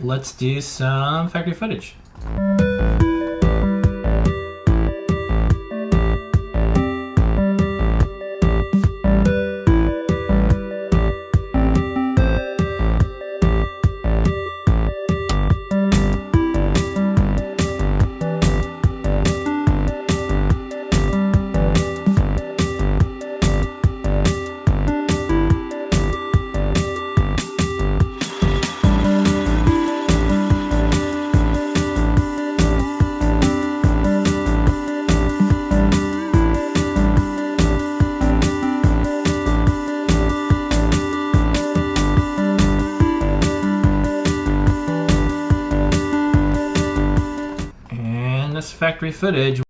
Let's do some factory footage. This factory footage